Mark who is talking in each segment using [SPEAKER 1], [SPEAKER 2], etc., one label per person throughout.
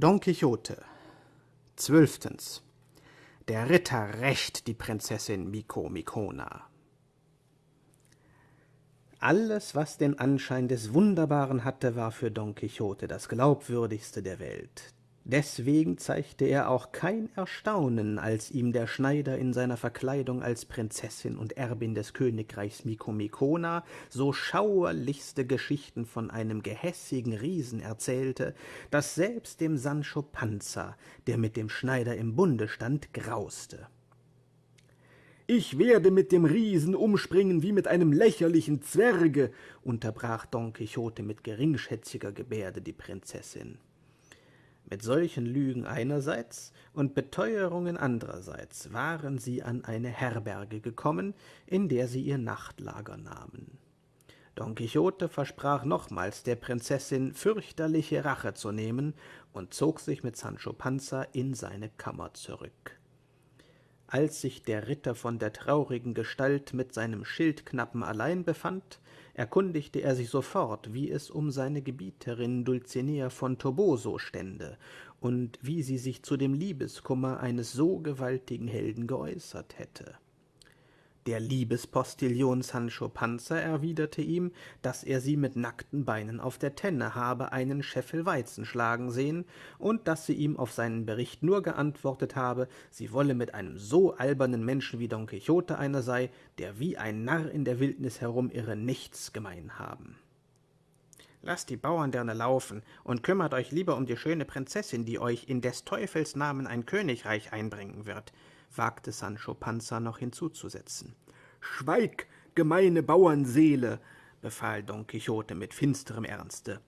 [SPEAKER 1] Don Quixote Zwölftens Der Ritter rächt die Prinzessin Micomicona Alles, was den Anschein des Wunderbaren hatte, war für Don Quixote das glaubwürdigste der Welt. Deswegen zeigte er auch kein Erstaunen, als ihm der Schneider in seiner Verkleidung als Prinzessin und Erbin des Königreichs Micomicona so schauerlichste Geschichten von einem gehässigen Riesen erzählte, dass selbst dem Sancho Panza, der mit dem Schneider im Bunde stand, grauste.
[SPEAKER 2] »Ich werde mit dem Riesen umspringen wie mit einem lächerlichen Zwerge«, unterbrach Don Quixote mit geringschätziger Gebärde die Prinzessin.
[SPEAKER 1] Mit solchen Lügen einerseits und Beteuerungen andererseits waren sie an eine Herberge gekommen, in der sie ihr Nachtlager nahmen. Don Quixote versprach nochmals der Prinzessin fürchterliche Rache zu nehmen und zog sich mit Sancho Panza in seine Kammer zurück. Als sich der Ritter von der traurigen Gestalt mit seinem Schildknappen allein befand, erkundigte er sich sofort, wie es um seine Gebieterin Dulcinea von Toboso stände und wie sie sich zu dem Liebeskummer eines so gewaltigen Helden geäußert hätte. Der Liebespostillion Sancho Panza erwiderte ihm, dass er sie mit nackten Beinen auf der Tenne habe einen Scheffel Weizen schlagen sehen und dass sie ihm auf seinen Bericht nur geantwortet habe, sie wolle mit einem so albernen Menschen wie Don Quixote einer sei, der wie ein Narr in der Wildnis herumirre, nichts gemein haben. »Lasst die Bauernderne laufen und kümmert euch lieber um die schöne Prinzessin, die euch in des Teufels Namen ein Königreich einbringen wird«, wagte Sancho Panza noch hinzuzusetzen.
[SPEAKER 2] »Schweig, gemeine Bauernseele«, befahl Don Quixote mit finsterem Ernste.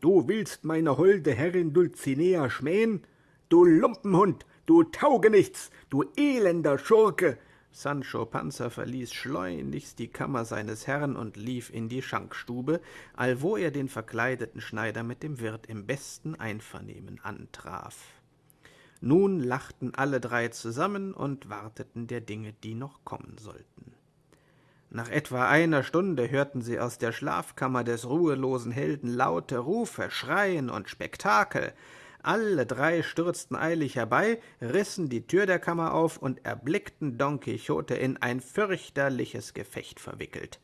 [SPEAKER 2] »Du willst meine holde Herrin Dulcinea schmähen? Du Lumpenhund, du Taugenichts, du elender Schurke!«
[SPEAKER 1] Sancho Panza verließ schleunigst die Kammer seines Herrn und lief in die Schankstube, allwo er den verkleideten Schneider mit dem Wirt im besten Einvernehmen antraf. Nun lachten alle drei zusammen und warteten der Dinge, die noch kommen sollten. Nach etwa einer Stunde hörten sie aus der Schlafkammer des ruhelosen Helden laute Rufe, Schreien und Spektakel. Alle drei stürzten eilig herbei, rissen die Tür der Kammer auf und erblickten Don Quixote in ein fürchterliches Gefecht verwickelt.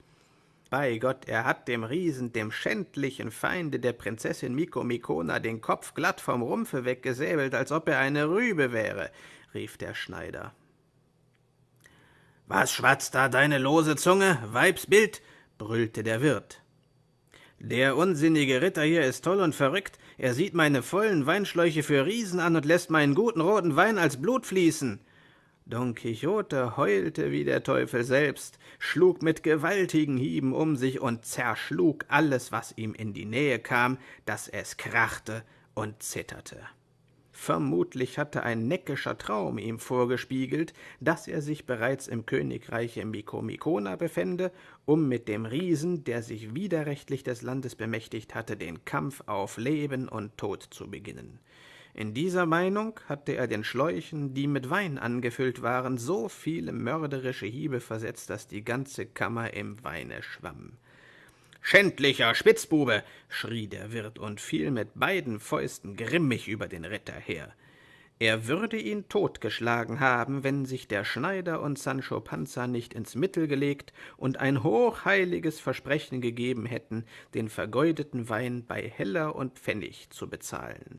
[SPEAKER 1] Bei Gott, er hat dem Riesen, dem schändlichen Feinde der Prinzessin Micomicona, den Kopf glatt vom Rumpfe weggesäbelt, als ob er eine Rübe wäre, rief der Schneider.
[SPEAKER 3] Was schwatzt da deine lose Zunge, Weibsbild? brüllte der Wirt.
[SPEAKER 1] Der unsinnige Ritter hier ist toll und verrückt. Er sieht meine vollen Weinschläuche für Riesen an und lässt meinen guten roten Wein als Blut fließen. Don Quixote heulte wie der Teufel selbst, schlug mit gewaltigen Hieben um sich und zerschlug alles, was ihm in die Nähe kam, dass es krachte und zitterte. Vermutlich hatte ein neckischer Traum ihm vorgespiegelt, dass er sich bereits im Königreiche Micomicona befände, um mit dem Riesen, der sich widerrechtlich des Landes bemächtigt hatte, den Kampf auf Leben und Tod zu beginnen. In dieser Meinung hatte er den Schläuchen, die mit Wein angefüllt waren, so viele mörderische Hiebe versetzt, dass die ganze Kammer im Weine schwamm.
[SPEAKER 3] »Schändlicher Spitzbube!« schrie der Wirt und fiel mit beiden Fäusten grimmig über den Ritter her.
[SPEAKER 1] Er würde ihn totgeschlagen haben, wenn sich der Schneider und Sancho Panza nicht ins Mittel gelegt und ein hochheiliges Versprechen gegeben hätten, den vergeudeten Wein bei Heller und Pfennig zu bezahlen.